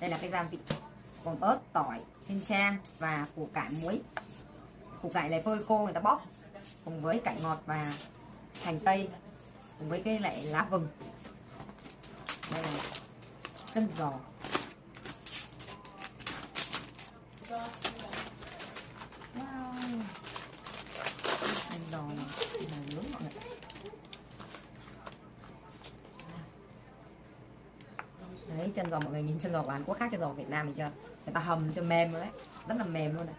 đây là cái gia vị gồm ớt tỏi thiên trang và củ cải muối. Củ cải này phơi khô người ta bóp cùng với cải ngọt và hành tây, cùng với cái lại lá vừng. Đây là chân giò wow. chân giò này là nướng mọi người đấy chân giò mọi người nhìn chân giò của Hàn Quốc khác chân giò của Việt Nam mình chưa người ta hầm cho mềm rồi đấy rất là mềm luôn này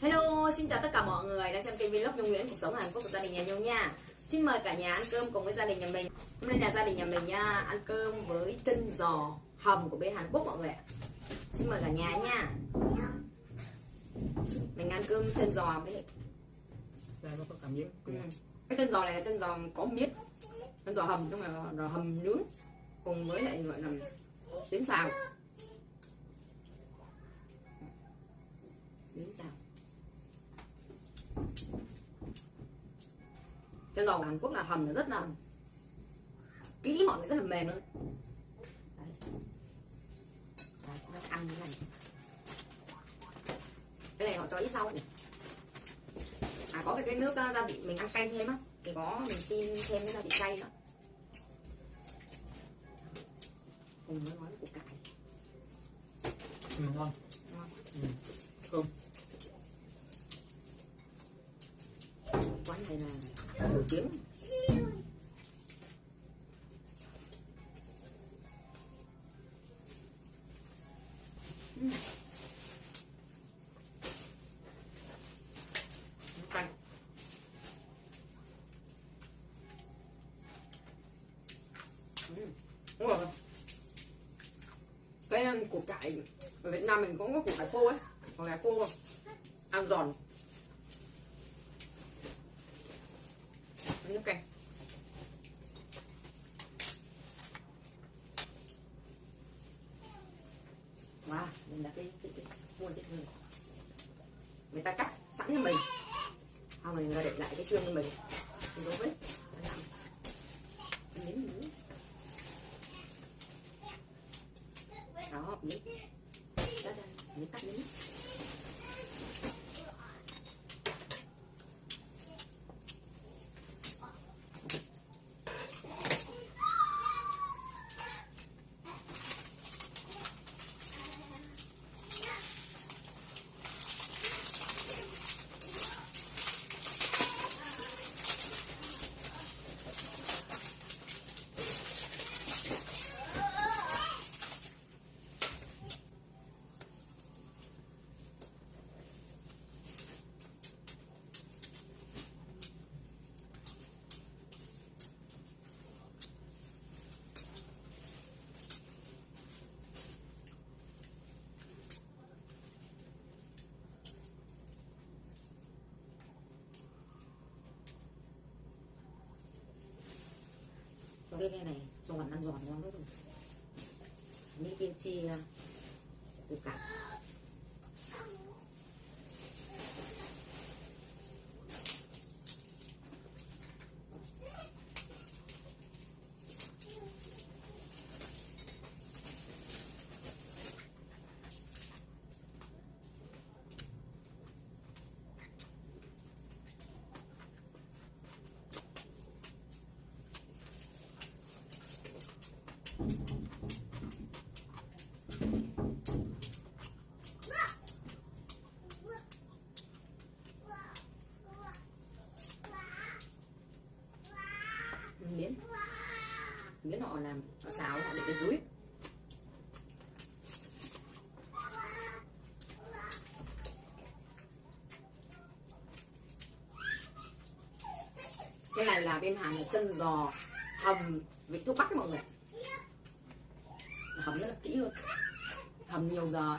Hello, xin chào tất cả mọi người đang xem kênh vlog Nhung Nguyễn cuộc sống Hàn Quốc của gia đình nhà Nhung nha. Xin mời cả nhà ăn cơm cùng với gia đình nhà mình. Hôm nay là gia đình nhà mình nha, ăn cơm với chân giò hầm của bên Hàn Quốc mọi người ạ. Xin mời cả nhà nha. Mình ăn cơm chân giò với đây có cả miếng ừ. cái chân giò này là chân giò có miết. Chân giò hầm nhưng mà là hầm nướng cùng với lại gọi là tiếng xào. Tiếng xào. Chân giò của Hàn Quốc là hầm là rất là kỹ mọi người rất là mềm luôn. Đấy. Đấy, nó ăn như này. Cái này họ cho ít rau này à có cái, cái nước uh, gia vị mình ăn cay thêm á. Thì có mình xin thêm cái gia vị cay nữa. Cùng với gói củ cải. Ừ, ngon. Ngon. Ừ. cơm quán này là nổi tiếng. Uhm. cay Ừ, đúng rồi. Cái ăn củ cải ở Việt Nam mình cũng có củ cải khô ấy. Củ cải khô. Ăn giòn. Nước cay. Wow đây là cái cái cái mua cái người người ta cắt sẵn cho mình. Sau mình để lại cái xương cho mình. Mình đúng biết miếng miếng đó miếng đó đây miếng cắt miếng có cái này này giòn ăn giòn ngon lắm rồi mỹ kim chi củ cải miếng miếng họ làm, họ xào họ để cái dưới cái này là bên hàng là chân giò, hầm, vị thuốc bắc mọi người. Hầm rất là kỹ luôn. Hầm nhiều giờ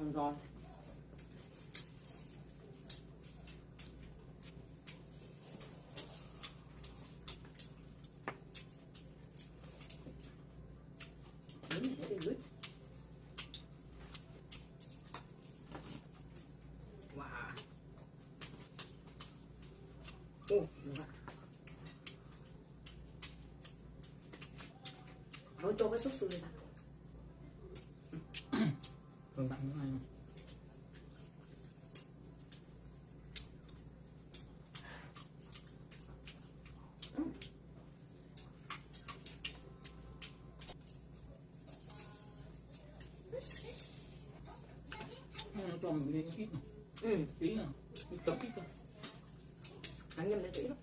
ăn còn. Wow. Ô, đúng ạ. Nói cho cái sốt sườn này vào. Còn bạn nữa này. Nó cho mình lên ít này, Ừ, tí nào, ít tấm ít thôi. ăn nhầm lên kỹ lắm.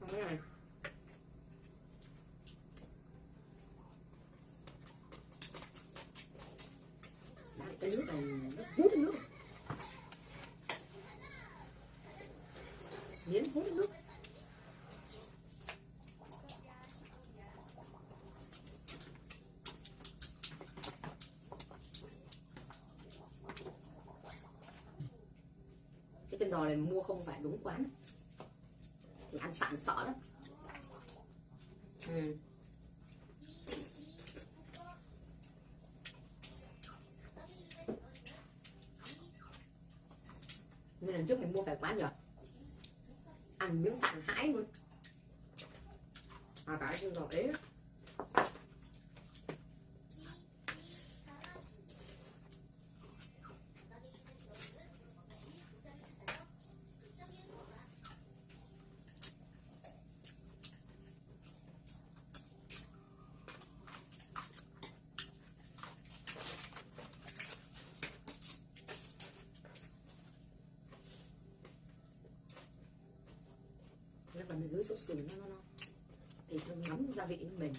Không cái này. Đấy, cái nước này nó hút nước hết nước cái chân giò này mua không phải đúng quán thì ăn sẵn sợ lắm ừ. Nên lần trước mình mua phải quán rồi Ăn miếng sẵn hãi luôn À cái mình dưới sốt sườn nó nó thì thơm ngấm gia vị của mình.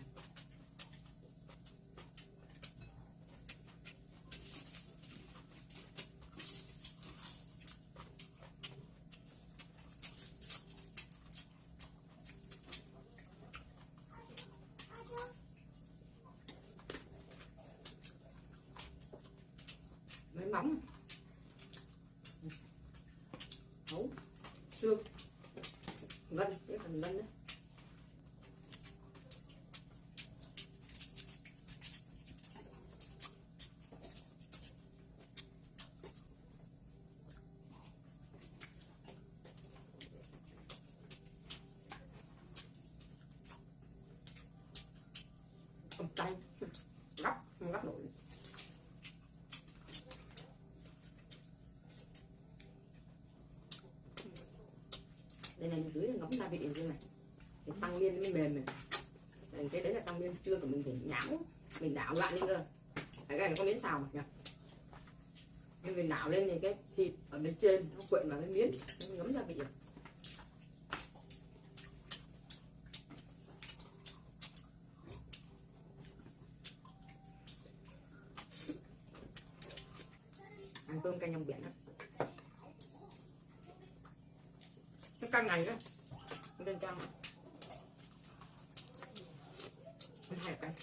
Mấy móng hấu, xương. Gân cái phần gân đấy không cay gấp không gấp nổi đây này dưới là ngấm gia vị ở trên này. Thì tăng miên mới mềm này. Đây, cái đấy là tăng miên chưa của mình phải nhão mình đảo loạn lên cơ. Cái này có miếng xào mà nhỉ? Nên mình đảo lên thì cái thịt ở bên trên nó quyện vào cái miếng. Nó ngấm gia vị. rồi ăn cơm canh trong biển đó cái căn này đó. Bên trong. Hai canh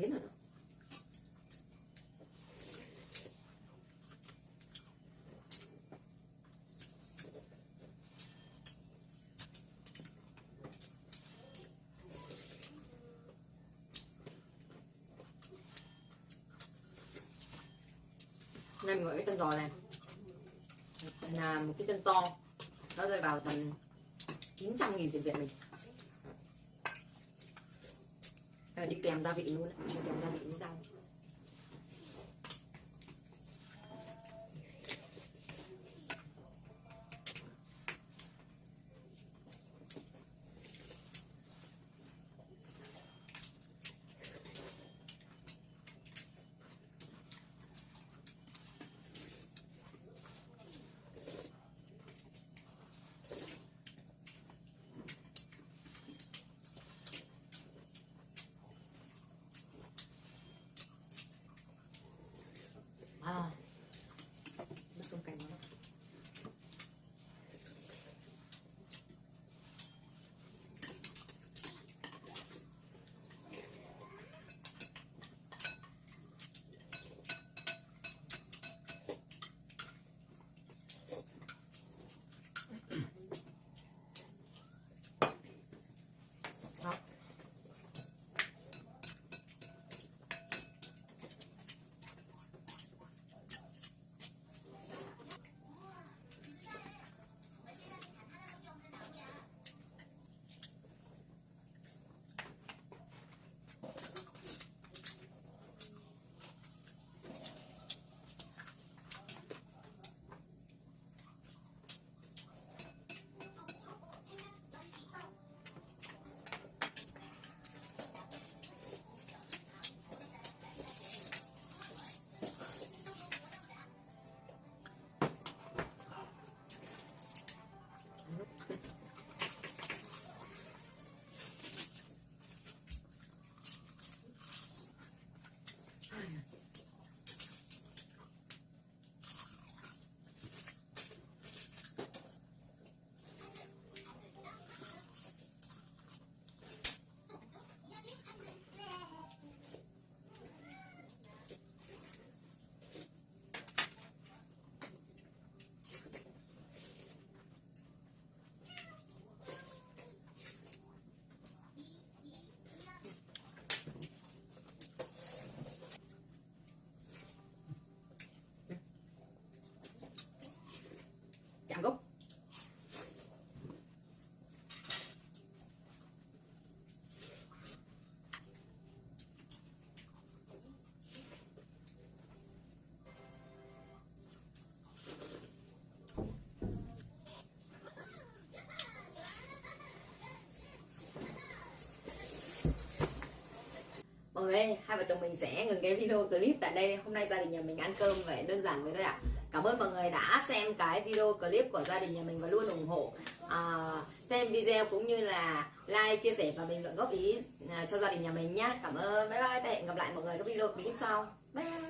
thế nào Nên đó mình gọi cái chân giò này. Là một cái chân to. Nó rơi vào tầm 900 nghìn tiền Việt mình Rồi đi kèm gia vị luôn đi kèm gia vị với rau. Ơi, hai vợ chồng mình sẽ ngừng cái video clip tại đây. Hôm nay gia đình nhà mình ăn cơm vậy đơn giản vậy thôi ạ. Cảm ơn mọi người đã xem cái video clip của gia đình nhà mình và luôn ủng hộ à, Xem video cũng như là like, chia sẻ và bình luận góp ý à, cho gia đình nhà mình nhé Cảm ơn, bye bye, hẹn gặp lại mọi người các video clip sau. Bye.